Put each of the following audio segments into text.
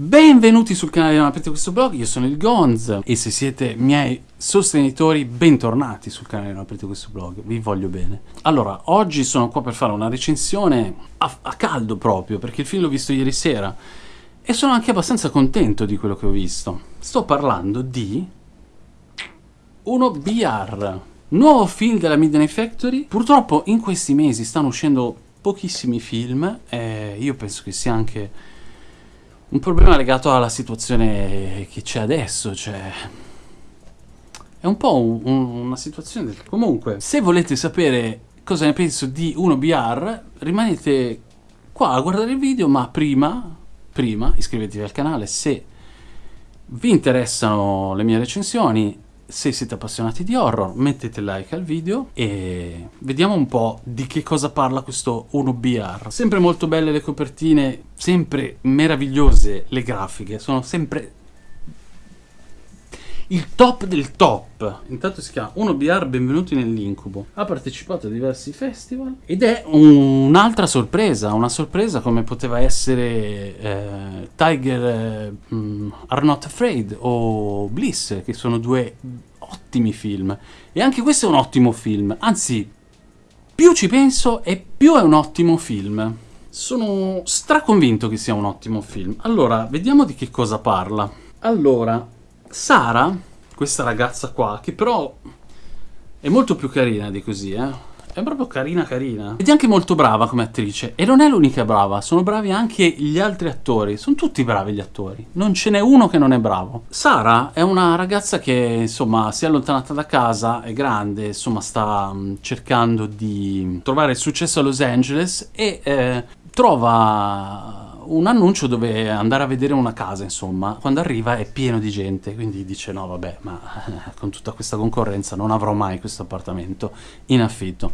Benvenuti sul canale di Non aprite questo blog, io sono il Gonz e se siete miei sostenitori bentornati sul canale Non aprite questo blog, vi voglio bene. Allora, oggi sono qua per fare una recensione a, a caldo proprio perché il film l'ho visto ieri sera e sono anche abbastanza contento di quello che ho visto. Sto parlando di uno BR, nuovo film della Midnight Factory. Purtroppo in questi mesi stanno uscendo pochissimi film e io penso che sia anche un problema legato alla situazione che c'è adesso, cioè... È un po' un, un, una situazione del... Comunque, se volete sapere cosa ne penso di 1BR, rimanete qua a guardare il video, ma prima, prima iscrivetevi al canale se vi interessano le mie recensioni se siete appassionati di horror mettete like al video e vediamo un po' di che cosa parla questo 1BR. Sempre molto belle le copertine, sempre meravigliose le grafiche, sono sempre il top del top. Intanto si chiama 1BR Benvenuti nell'incubo. Ha partecipato a diversi festival ed è un'altra sorpresa, una sorpresa come poteva essere eh, Tiger eh, Are Not Afraid o Bliss, che sono due ottimi film. E anche questo è un ottimo film, anzi, più ci penso e più è un ottimo film. Sono straconvinto che sia un ottimo film. Allora, vediamo di che cosa parla. Allora, Sara, questa ragazza qua, che però è molto più carina di così, eh. È proprio carina carina. Ed è anche molto brava come attrice. E non è l'unica brava, sono bravi anche gli altri attori. Sono tutti bravi gli attori. Non ce n'è uno che non è bravo. Sara è una ragazza che, insomma, si è allontanata da casa, è grande, insomma, sta mm, cercando di trovare successo a Los Angeles e eh, trova un annuncio dove andare a vedere una casa, insomma. Quando arriva è pieno di gente, quindi dice no vabbè, ma con tutta questa concorrenza non avrò mai questo appartamento in affitto.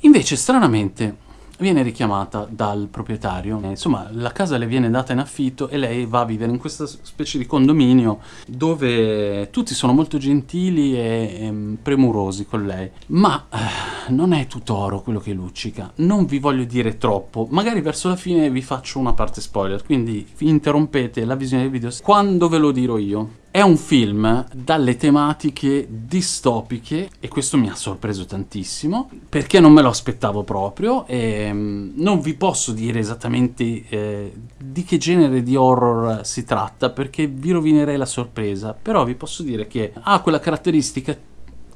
Invece, stranamente, viene richiamata dal proprietario. Insomma, la casa le viene data in affitto e lei va a vivere in questa specie di condominio dove tutti sono molto gentili e, e premurosi con lei. Ma eh, non è tutto oro quello che luccica. Non vi voglio dire troppo. Magari verso la fine vi faccio una parte spoiler, quindi interrompete la visione del video quando ve lo dirò io. È un film dalle tematiche distopiche e questo mi ha sorpreso tantissimo perché non me lo aspettavo proprio e mm, non vi posso dire esattamente eh, di che genere di horror si tratta perché vi rovinerei la sorpresa, però vi posso dire che ha quella caratteristica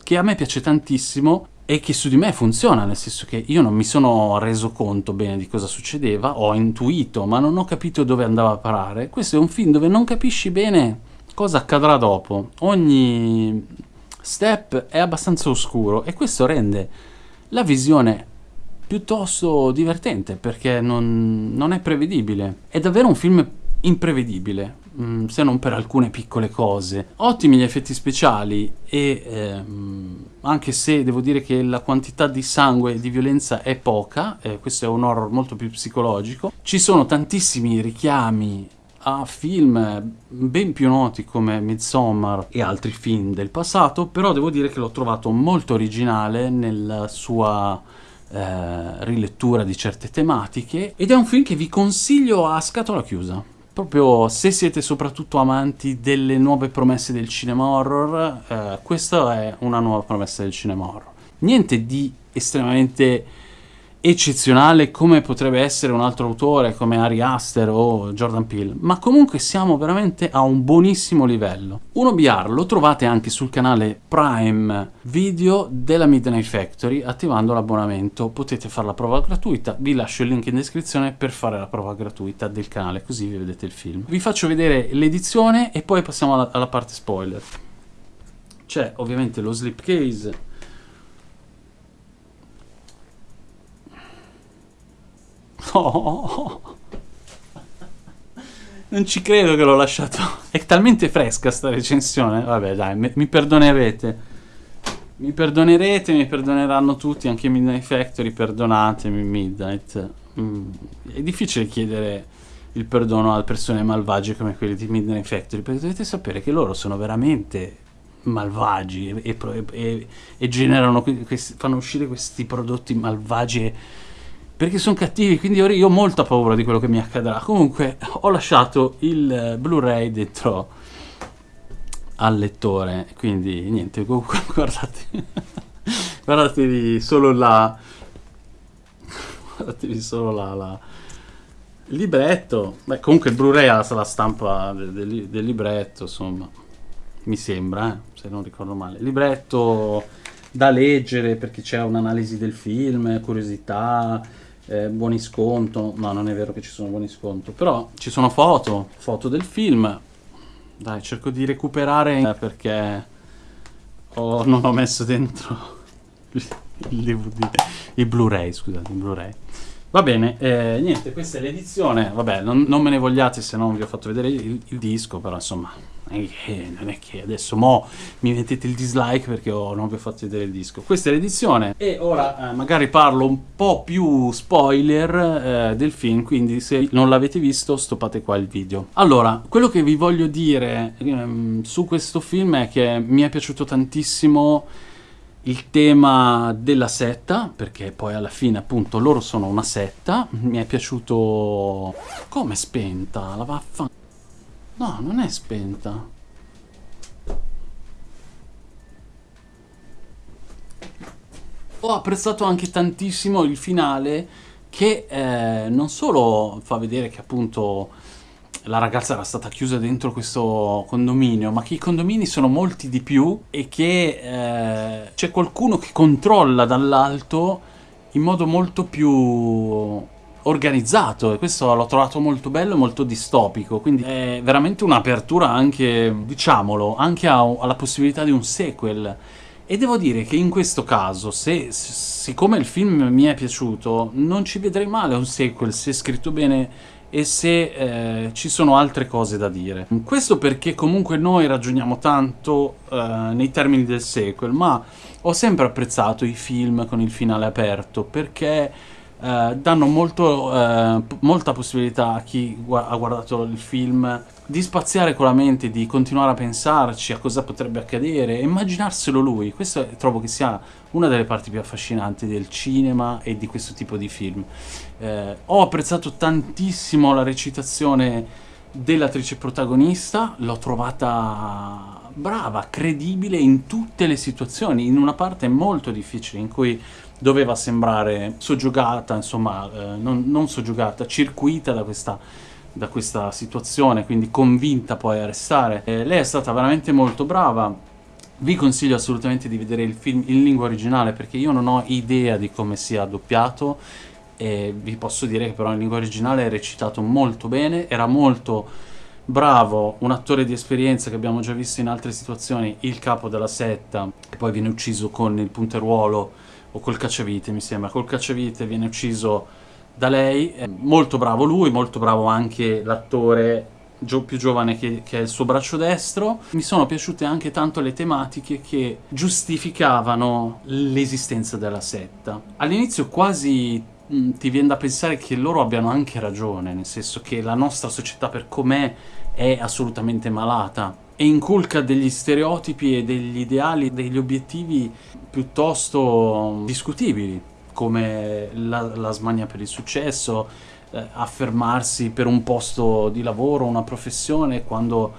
che a me piace tantissimo e che su di me funziona, nel senso che io non mi sono reso conto bene di cosa succedeva, ho intuito ma non ho capito dove andava a parare. Questo è un film dove non capisci bene cosa accadrà dopo. Ogni step è abbastanza oscuro e questo rende la visione piuttosto divertente perché non, non è prevedibile. È davvero un film imprevedibile, mm, se non per alcune piccole cose. Ottimi gli effetti speciali e ehm, anche se devo dire che la quantità di sangue e di violenza è poca, eh, questo è un horror molto più psicologico, ci sono tantissimi richiami a film ben più noti come Midsommar e altri film del passato, però devo dire che l'ho trovato molto originale nella sua eh, rilettura di certe tematiche ed è un film che vi consiglio a scatola chiusa. Proprio se siete soprattutto amanti delle nuove promesse del cinema horror, eh, questa è una nuova promessa del cinema horror. Niente di estremamente eccezionale come potrebbe essere un altro autore come Ari Aster o Jordan Peele, ma comunque siamo veramente a un buonissimo livello. 1BR lo trovate anche sul canale Prime Video della Midnight Factory attivando l'abbonamento, potete fare la prova gratuita, vi lascio il link in descrizione per fare la prova gratuita del canale così vi vedete il film. Vi faccio vedere l'edizione e poi passiamo alla, alla parte spoiler. C'è ovviamente lo slipcase Oh. Non ci credo che l'ho lasciato. È talmente fresca sta recensione. Vabbè, dai, mi perdonerete. Mi perdonerete, mi perdoneranno tutti, anche Midnight Factory, perdonatemi Midnight. Mm. È difficile chiedere il perdono a persone malvagie come quelle di Midnight Factory, perché dovete sapere che loro sono veramente malvagi e, e, e, e generano, fanno uscire questi prodotti malvagi perché sono cattivi, quindi ora io ho molta paura di quello che mi accadrà. Comunque ho lasciato il Blu-ray dentro al lettore, quindi niente, comunque guardate, guardatevi solo la... guardatevi solo la... la il libretto, beh comunque il Blu-ray ha la stampa del, del, del libretto, insomma, mi sembra, eh, se non ricordo male. Libretto da leggere perché c'è un'analisi del film, curiosità, eh, buoni sconto. No, non è vero che ci sono buoni sconto, però ci sono foto, foto del film. Dai, cerco di recuperare perché ho, non ho messo dentro il DVD, il Blu-ray, scusate, il Blu-ray. Va bene, eh, niente, questa è l'edizione. Vabbè, non, non, me ne vogliate se non vi ho fatto vedere il, il disco, però insomma, eh, non è che adesso mo mi mettete il dislike perché oh, non vi ho fatto vedere il disco. Questa è l'edizione e ora eh, magari parlo un po' più spoiler eh, del film, quindi se non l'avete visto stoppate qua il video. Allora, quello che vi voglio dire ehm, su questo film è che mi è piaciuto tantissimo il tema della setta, perché poi alla fine appunto loro sono una setta, mi è piaciuto... come spenta? La vaffa... No, non è spenta. Ho apprezzato anche tantissimo il finale che eh, non solo fa vedere che appunto la ragazza era stata chiusa dentro questo condominio, ma che i condomini sono molti di più e che eh, c'è qualcuno che controlla dall'alto in modo molto più organizzato e questo l'ho trovato molto bello e molto distopico quindi è veramente un'apertura anche diciamolo anche a, alla possibilità di un sequel e devo dire che in questo caso se, siccome il film mi è piaciuto non ci vedrei male un sequel se è scritto bene e se eh, ci sono altre cose da dire. Questo perché comunque noi ragioniamo tanto eh, nei termini del sequel, ma ho sempre apprezzato i film con il finale aperto perché eh, danno molto, eh, molta possibilità a chi gu ha guardato il film di spaziare con la mente, di continuare a pensarci a cosa potrebbe accadere immaginarselo lui. Questo trovo che sia una delle parti più affascinanti del cinema e di questo tipo di film. Eh, ho apprezzato tantissimo la recitazione dell'attrice protagonista, l'ho trovata brava, credibile in tutte le situazioni, in una parte molto difficile in cui doveva sembrare soggiogata, insomma, eh, non, non soggiogata, circuita da questa da questa situazione, quindi convinta poi a restare. Eh, lei è stata veramente molto brava, vi consiglio assolutamente di vedere il film in lingua originale perché io non ho idea di come sia doppiato e vi posso dire che però in lingua originale è recitato molto bene, era molto bravo, un attore di esperienza che abbiamo già visto in altre situazioni, il capo della setta, che poi viene ucciso con il punteruolo o col cacciavite mi sembra, col cacciavite viene ucciso da lei, molto bravo lui, molto bravo anche l'attore Gio più giovane che, che, è il suo braccio destro. Mi sono piaciute anche tanto le tematiche che giustificavano l'esistenza della setta. All'inizio quasi mh, mm, ti viene da pensare che loro abbiano anche ragione, nel senso che la nostra società per com'è è assolutamente malata e inculca degli stereotipi e degli ideali, degli obiettivi piuttosto discutibili come la, la smania per il successo, eh, affermarsi per un posto di lavoro, una professione, quando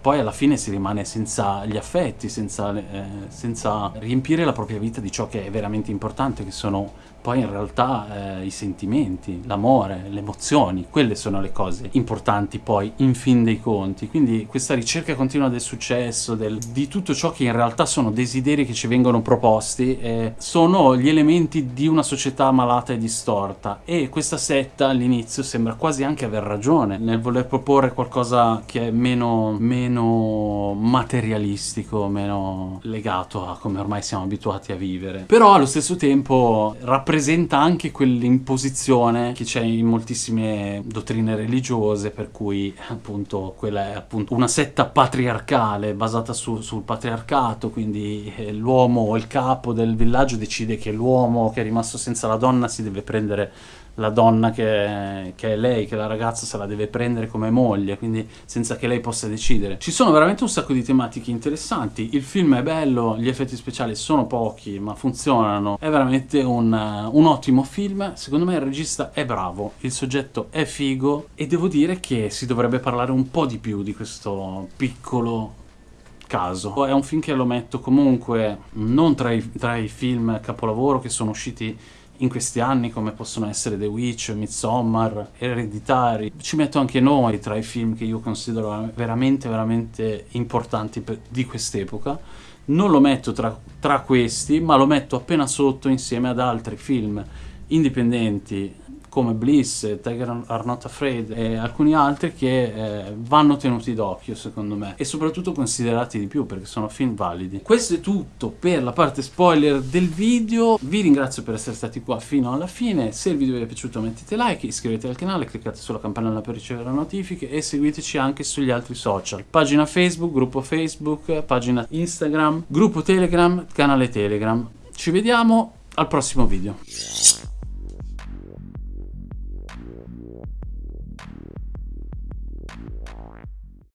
poi alla fine si rimane senza gli affetti, senza, eh, senza riempire la propria vita di ciò che è veramente importante, che sono poi in realtà eh, i sentimenti, l'amore, le emozioni, quelle sono le cose importanti poi in fin dei conti. Quindi questa ricerca continua del successo, del, di tutto ciò che in realtà sono desideri che ci vengono proposti, eh, sono gli elementi di una società malata e distorta. E questa setta all'inizio sembra quasi anche aver ragione nel voler proporre qualcosa che è meno, meno materialistico, meno legato a come ormai siamo abituati a vivere. Però allo stesso tempo rappresenta rappresenta anche quell'imposizione che c'è in moltissime dottrine religiose, per cui appunto quella è appunto una setta patriarcale basata su, sul patriarcato, quindi eh, l'uomo o il capo del villaggio decide che l'uomo che è rimasto senza la donna si deve prendere la donna che, che, è lei, che la ragazza se la deve prendere come moglie, quindi senza che lei possa decidere. Ci sono veramente un sacco di tematiche interessanti, il film è bello, gli effetti speciali sono pochi ma funzionano, è veramente un, un ottimo film, secondo me il regista è bravo, il soggetto è figo e devo dire che si dovrebbe parlare un po' di più di questo piccolo caso. È un film che lo metto comunque non tra i, tra i film capolavoro che sono usciti in questi anni come possono essere The Witch, Midsommar, Ereditari. Ci metto anche noi tra i film che io considero veramente veramente importanti per, di quest'epoca. Non lo metto tra, tra questi, ma lo metto appena sotto insieme ad altri film indipendenti come Bliss, Tiger Are Not Afraid e alcuni altri che eh, vanno tenuti d'occhio secondo me e soprattutto considerati di più perché sono film validi. Questo è tutto per la parte spoiler del video, vi ringrazio per essere stati qua fino alla fine, se il video vi è piaciuto mettete like, iscrivetevi al canale, cliccate sulla campanella per ricevere notifiche e seguiteci anche sugli altri social, pagina Facebook, gruppo Facebook, pagina Instagram, gruppo Telegram, canale Telegram. Ci vediamo al prossimo video.